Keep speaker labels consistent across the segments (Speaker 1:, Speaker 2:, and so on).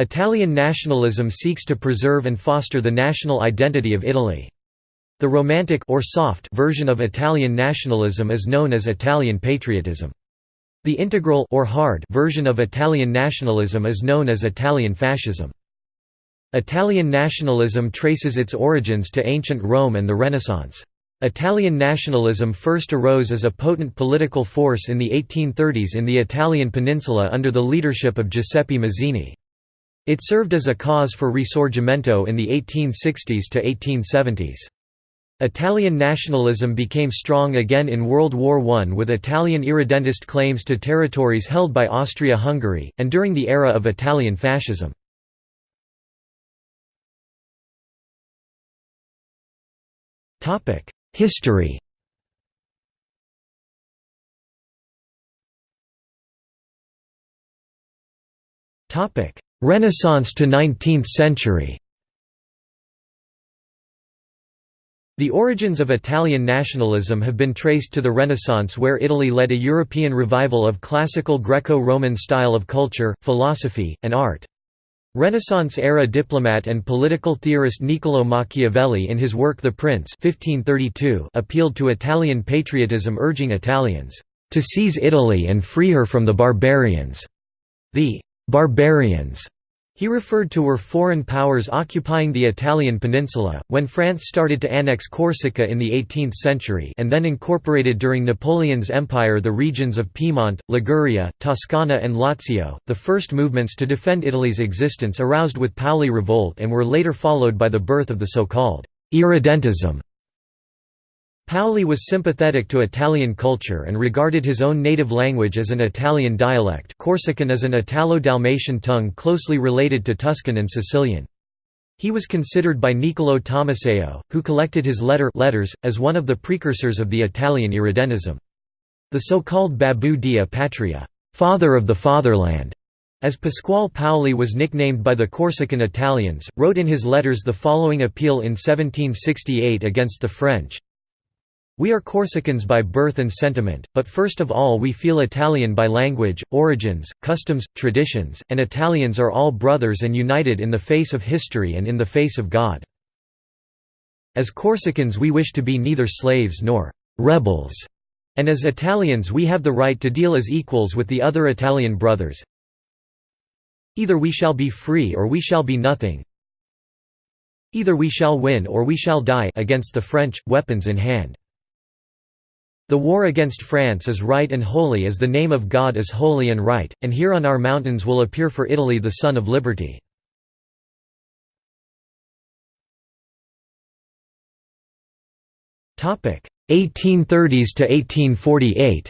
Speaker 1: Italian nationalism seeks to preserve and foster the national identity of Italy. The romantic or soft version of Italian nationalism is known as Italian patriotism. The integral or hard version of Italian nationalism is known as Italian fascism. Italian nationalism traces its origins to ancient Rome and the Renaissance. Italian nationalism first arose as a potent political force in the 1830s in the Italian peninsula under the leadership of Giuseppe Mazzini. It served as a cause for risorgimento in the 1860s to 1870s. Italian nationalism became strong again in World War I with Italian irredentist claims to territories held by Austria-Hungary, and during the era of Italian fascism. History Renaissance to 19th century The origins of Italian nationalism have been traced to the Renaissance where Italy led a European revival of classical Greco-Roman style of culture, philosophy, and art. Renaissance-era diplomat and political theorist Niccolò Machiavelli in his work The Prince 1532 appealed to Italian patriotism urging Italians, "...to seize Italy and free her from the barbarians." The "...barbarians," He referred to were foreign powers occupying the Italian peninsula, when France started to annex Corsica in the 18th century and then incorporated during Napoleon's empire the regions of Piedmont, Liguria, Toscana and Lazio. The first movements to defend Italy's existence aroused with Paoli revolt and were later followed by the birth of the so-called irredentism Paoli was sympathetic to Italian culture and regarded his own native language as an Italian dialect Corsican is an Italo-Dalmatian tongue closely related to Tuscan and Sicilian. He was considered by Niccolò Tommaseo, who collected his letter letters, as one of the precursors of the Italian irredentism. The so-called Babbo della Patria father of the fatherland", as Pasquale Paoli was nicknamed by the Corsican Italians, wrote in his letters the following appeal in 1768 against the French, we are Corsicans by birth and sentiment, but first of all we feel Italian by language, origins, customs, traditions, and Italians are all brothers and united in the face of history and in the face of God. As Corsicans we wish to be neither slaves nor «rebels», and as Italians we have the right to deal as equals with the other Italian brothers. Either we shall be free or we shall be nothing. Either we shall win or we shall die against the French, weapons in hand. The war against France is right and holy as the name of God is holy and right, and here on our mountains will appear for Italy the Son of Liberty. Topic 1830s to 1848.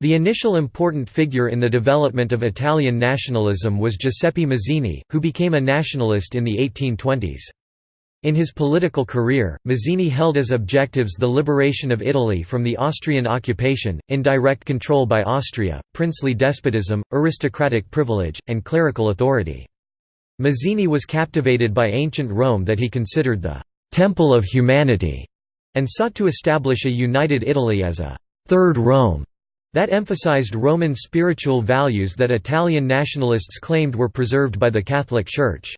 Speaker 1: The initial important figure in the development of Italian nationalism was Giuseppe Mazzini, who became a nationalist in the 1820s. In his political career, Mazzini held as objectives the liberation of Italy from the Austrian occupation, indirect control by Austria, princely despotism, aristocratic privilege, and clerical authority. Mazzini was captivated by ancient Rome that he considered the «temple of humanity» and sought to establish a united Italy as a «third Rome» that emphasized Roman spiritual values that Italian nationalists claimed were preserved by the Catholic Church.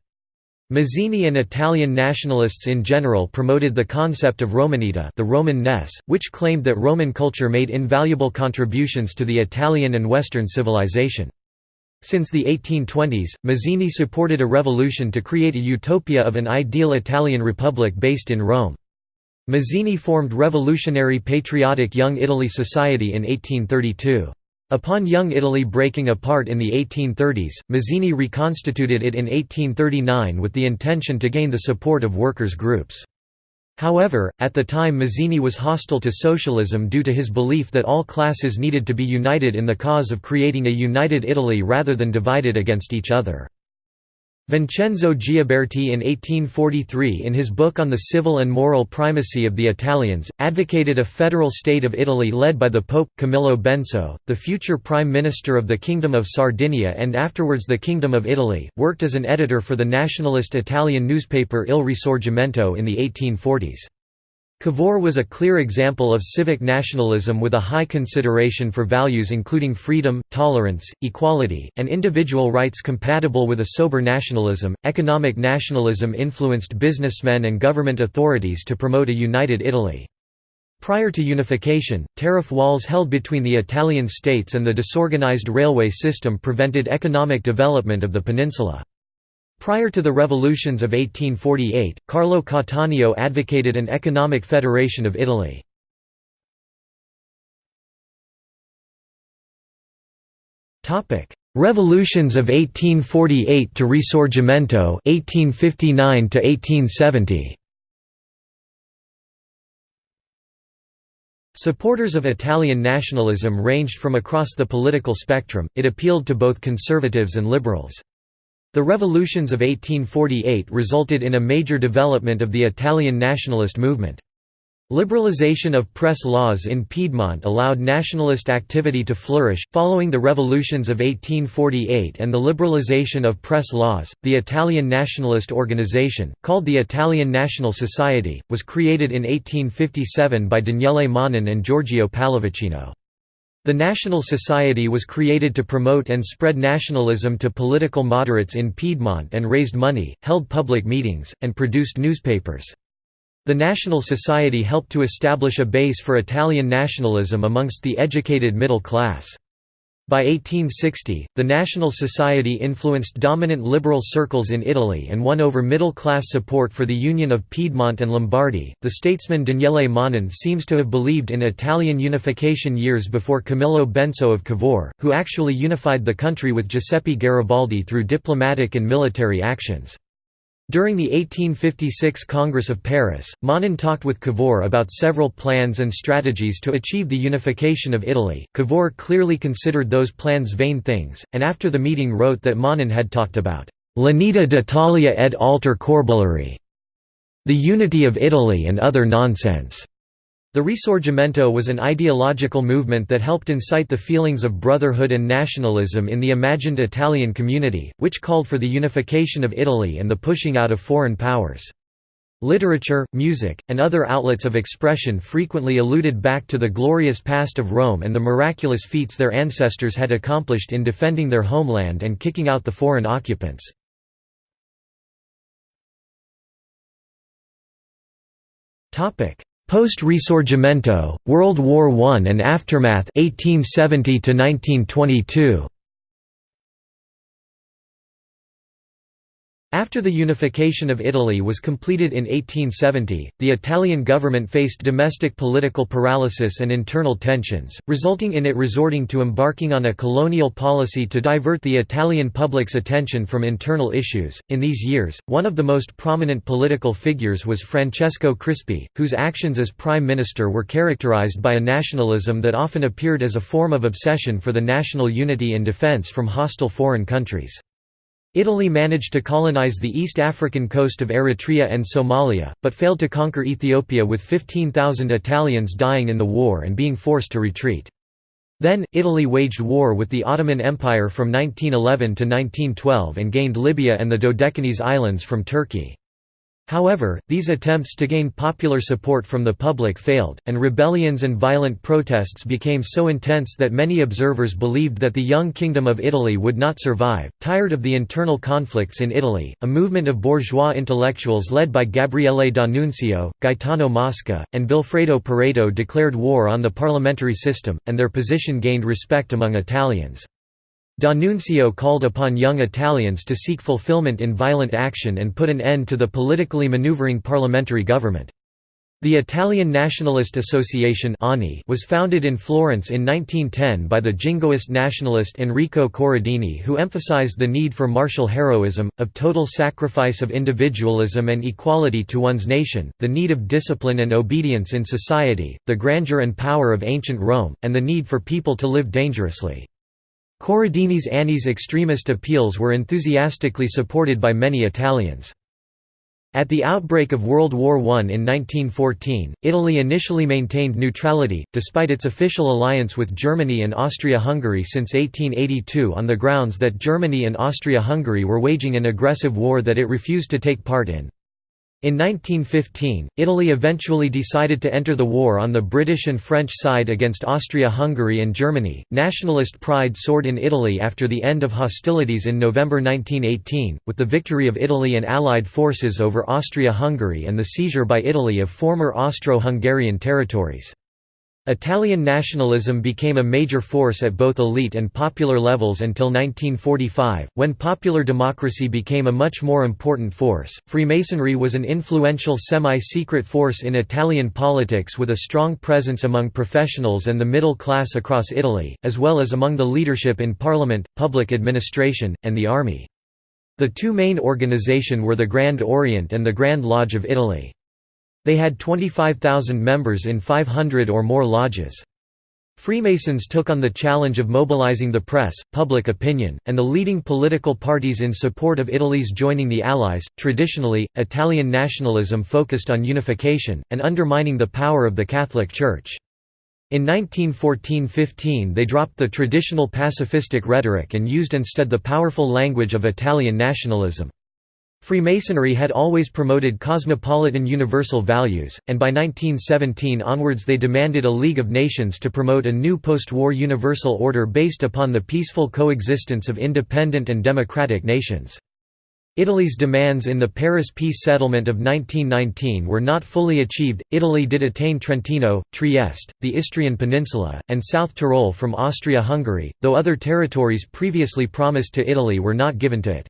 Speaker 1: Mazzini and Italian nationalists in general promoted the concept of Romanità the Roman ness, which claimed that Roman culture made invaluable contributions to the Italian and Western civilization. Since the 1820s, Mazzini supported a revolution to create a utopia of an ideal Italian republic based in Rome. Mazzini formed Revolutionary Patriotic Young Italy Society in 1832. Upon Young Italy breaking apart in the 1830s, Mazzini reconstituted it in 1839 with the intention to gain the support of workers' groups. However, at the time Mazzini was hostile to socialism due to his belief that all classes needed to be united in the cause of creating a united Italy rather than divided against each other. Vincenzo Gioberti in 1843 in his book on the civil and moral primacy of the Italians, advocated a federal state of Italy led by the Pope, Camillo Benso, the future Prime Minister of the Kingdom of Sardinia and afterwards the Kingdom of Italy, worked as an editor for the nationalist Italian newspaper Il Risorgimento in the 1840s. Cavour was a clear example of civic nationalism with a high consideration for values including freedom, tolerance, equality, and individual rights compatible with a sober nationalism. Economic nationalism influenced businessmen and government authorities to promote a united Italy. Prior to unification, tariff walls held between the Italian states and the disorganized railway system prevented economic development of the peninsula. Prior to the revolutions of 1848, Carlo Cattaneo advocated an economic federation of Italy. Revolutions of 1848 to Risorgimento 1859 to 1870 Supporters of Italian nationalism ranged from across the political spectrum, it appealed to both conservatives and liberals. The revolutions of 1848 resulted in a major development of the Italian nationalist movement. Liberalization of press laws in Piedmont allowed nationalist activity to flourish. Following the revolutions of 1848 and the liberalization of press laws, the Italian nationalist organization, called the Italian National Society, was created in 1857 by Daniele Manin and Giorgio Pallavicino. The National Society was created to promote and spread nationalism to political moderates in Piedmont and raised money, held public meetings, and produced newspapers. The National Society helped to establish a base for Italian nationalism amongst the educated middle class. By 1860, the National Society influenced dominant liberal circles in Italy and won over middle class support for the union of Piedmont and Lombardy. The statesman Daniele Manin seems to have believed in Italian unification years before Camillo Benso of Cavour, who actually unified the country with Giuseppe Garibaldi through diplomatic and military actions. During the 1856 Congress of Paris, Manin talked with Cavour about several plans and strategies to achieve the unification of Italy. Cavour clearly considered those plans vain things, and after the meeting wrote that Manin had talked about l'unità d'Italia ed alter corbellerie, the unity of Italy and other nonsense. The Risorgimento was an ideological movement that helped incite the feelings of brotherhood and nationalism in the imagined Italian community, which called for the unification of Italy and the pushing out of foreign powers. Literature, music, and other outlets of expression frequently alluded back to the glorious past of Rome and the miraculous feats their ancestors had accomplished in defending their homeland and kicking out the foreign occupants. Post-Risorgimento, World War I and aftermath 1870 1922. After the unification of Italy was completed in 1870, the Italian government faced domestic political paralysis and internal tensions, resulting in it resorting to embarking on a colonial policy to divert the Italian public's attention from internal issues. In these years, one of the most prominent political figures was Francesco Crispi, whose actions as prime minister were characterized by a nationalism that often appeared as a form of obsession for the national unity and defense from hostile foreign countries. Italy managed to colonize the East African coast of Eritrea and Somalia, but failed to conquer Ethiopia with 15,000 Italians dying in the war and being forced to retreat. Then, Italy waged war with the Ottoman Empire from 1911 to 1912 and gained Libya and the Dodecanese Islands from Turkey. However, these attempts to gain popular support from the public failed, and rebellions and violent protests became so intense that many observers believed that the young Kingdom of Italy would not survive. Tired of the internal conflicts in Italy, a movement of bourgeois intellectuals led by Gabriele D'Annunzio, Gaetano Mosca, and Vilfredo Pareto declared war on the parliamentary system, and their position gained respect among Italians. D'Annunzio called upon young Italians to seek fulfillment in violent action and put an end to the politically maneuvering parliamentary government. The Italian Nationalist Association was founded in Florence in 1910 by the jingoist nationalist Enrico Corradini who emphasized the need for martial heroism, of total sacrifice of individualism and equality to one's nation, the need of discipline and obedience in society, the grandeur and power of ancient Rome, and the need for people to live dangerously. Corradini's Anni's extremist appeals were enthusiastically supported by many Italians. At the outbreak of World War I in 1914, Italy initially maintained neutrality, despite its official alliance with Germany and Austria-Hungary since 1882 on the grounds that Germany and Austria-Hungary were waging an aggressive war that it refused to take part in. In 1915, Italy eventually decided to enter the war on the British and French side against Austria-Hungary and Germany. Nationalist pride soared in Italy after the end of hostilities in November 1918, with the victory of Italy and Allied forces over Austria-Hungary and the seizure by Italy of former Austro-Hungarian territories. Italian nationalism became a major force at both elite and popular levels until 1945, when popular democracy became a much more important force. Freemasonry was an influential semi secret force in Italian politics with a strong presence among professionals and the middle class across Italy, as well as among the leadership in parliament, public administration, and the army. The two main organization were the Grand Orient and the Grand Lodge of Italy. They had 25,000 members in 500 or more lodges. Freemasons took on the challenge of mobilizing the press, public opinion, and the leading political parties in support of Italy's joining the Allies. Traditionally, Italian nationalism focused on unification, and undermining the power of the Catholic Church. In 1914–15 they dropped the traditional pacifistic rhetoric and used instead the powerful language of Italian nationalism. Freemasonry had always promoted cosmopolitan universal values, and by 1917 onwards they demanded a League of Nations to promote a new post-war universal order based upon the peaceful coexistence of independent and democratic nations. Italy's demands in the Paris peace settlement of 1919 were not fully achieved. Italy did attain Trentino, Trieste, the Istrian Peninsula, and South Tyrol from Austria-Hungary, though other territories previously promised to Italy were not given to it.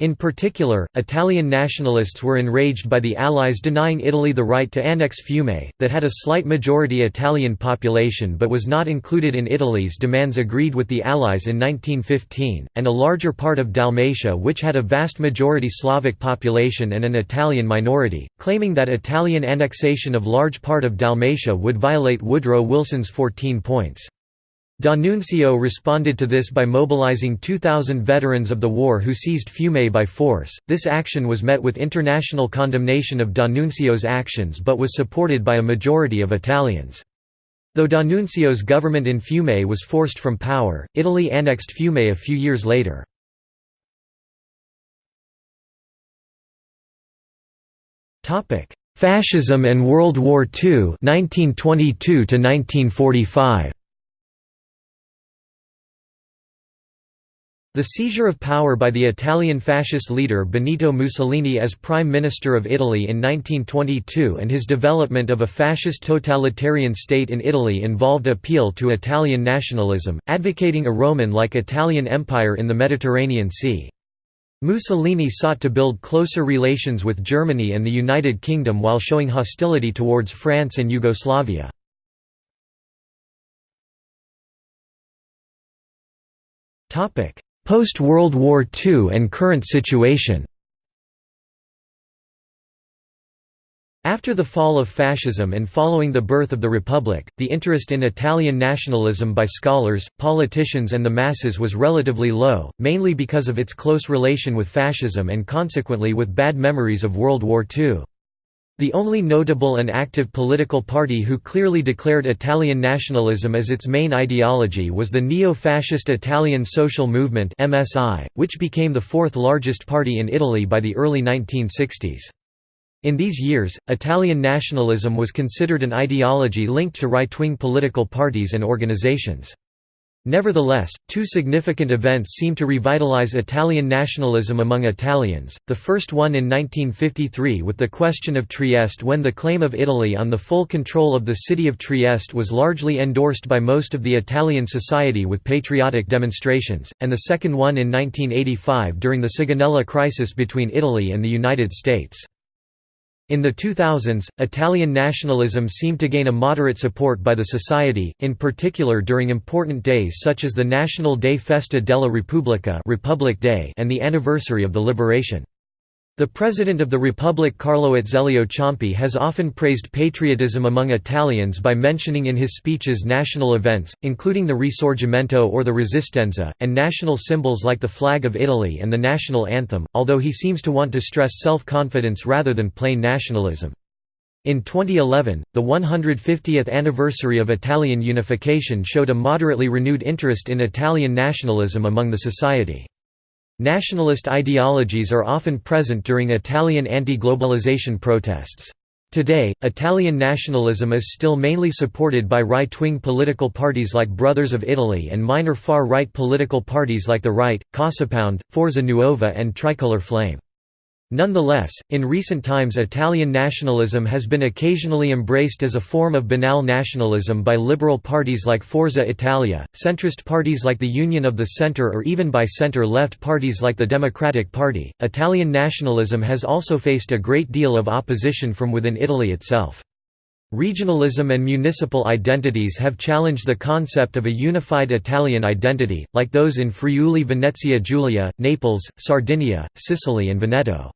Speaker 1: In particular, Italian nationalists were enraged by the Allies denying Italy the right to annex Fiume, that had a slight majority Italian population but was not included in Italy's demands agreed with the Allies in 1915, and a larger part of Dalmatia which had a vast majority Slavic population and an Italian minority, claiming that Italian annexation of large part of Dalmatia would violate Woodrow Wilson's 14 points. D'Annunzio responded to this by mobilizing 2,000 veterans of the war who seized Fiume by force. This action was met with international condemnation of D'Annunzio's actions but was supported by a majority of Italians. Though D'Annunzio's government in Fiume was forced from power, Italy annexed Fiume a few years later. Fascism and World War II 1922 1945. The seizure of power by the Italian fascist leader Benito Mussolini as Prime Minister of Italy in 1922 and his development of a fascist totalitarian state in Italy involved appeal to Italian nationalism, advocating a Roman-like Italian empire in the Mediterranean Sea. Mussolini sought to build closer relations with Germany and the United Kingdom while showing hostility towards France and Yugoslavia. Topic Post-World War II and current situation After the fall of fascism and following the birth of the Republic, the interest in Italian nationalism by scholars, politicians and the masses was relatively low, mainly because of its close relation with fascism and consequently with bad memories of World War II. The only notable and active political party who clearly declared Italian nationalism as its main ideology was the neo-fascist Italian Social Movement which became the fourth largest party in Italy by the early 1960s. In these years, Italian nationalism was considered an ideology linked to right-wing political parties and organizations. Nevertheless, two significant events seem to revitalize Italian nationalism among Italians, the first one in 1953 with the question of Trieste when the claim of Italy on the full control of the city of Trieste was largely endorsed by most of the Italian society with patriotic demonstrations, and the second one in 1985 during the Sigonella crisis between Italy and the United States. In the 2000s, Italian nationalism seemed to gain a moderate support by the society, in particular during important days such as the National Day Festa della Repubblica Republic Day and the anniversary of the liberation. The President of the Republic Carlo Azeglio Ciampi has often praised patriotism among Italians by mentioning in his speeches national events, including the Risorgimento or the Resistenza, and national symbols like the flag of Italy and the national anthem, although he seems to want to stress self-confidence rather than plain nationalism. In 2011, the 150th anniversary of Italian unification showed a moderately renewed interest in Italian nationalism among the society. Nationalist ideologies are often present during Italian anti-globalization protests. Today, Italian nationalism is still mainly supported by right-wing political parties like Brothers of Italy and minor far-right political parties like the Right, Casapound, Forza Nuova and Tricolor Flame. Nonetheless, in recent times Italian nationalism has been occasionally embraced as a form of banal nationalism by liberal parties like Forza Italia, centrist parties like the Union of the Centre or even by center-left parties like the Democratic Party. Italian nationalism has also faced a great deal of opposition from within Italy itself. Regionalism and municipal identities have challenged the concept of a unified Italian identity, like those in Friuli Venezia Giulia, Naples, Sardinia, Sicily and Veneto.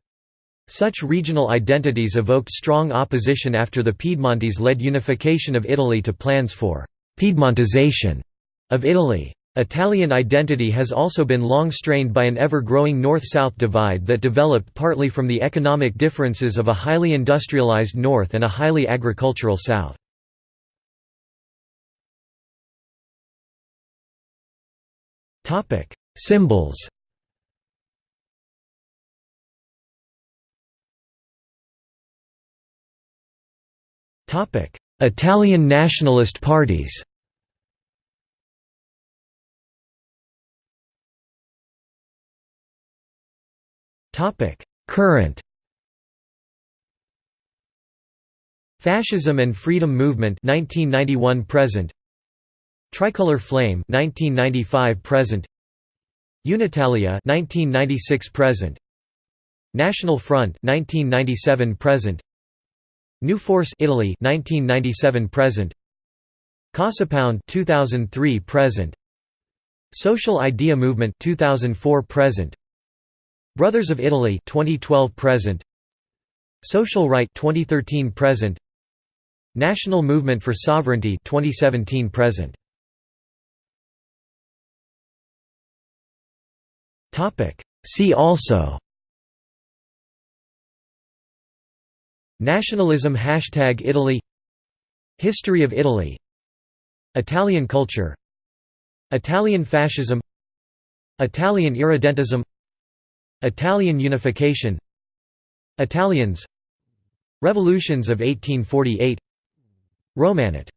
Speaker 1: Such regional identities evoked strong opposition after the Piedmontese led unification of Italy to plans for «Piedmontization» of Italy. Italian identity has also been long strained by an ever-growing north-south divide that developed partly from the economic differences of a highly industrialized north and a highly agricultural south. Symbols Italian nationalist parties Current Fascism and Freedom Movement 1991 present Tricolor Flame 1995 present Unitalia 1996 present National Front 1997 present New Force Italy 1997 present. Casapound 2003 present. Social Idea Movement 2004 present. Brothers of Italy 2012 present. Social Right 2013 present. National Movement for Sovereignty 2017 present. Topic. See also Nationalism Hashtag Italy. History of Italy. Italian culture. Italian fascism. Italian irredentism. Italian unification. Italians. Revolutions of 1848 Romanat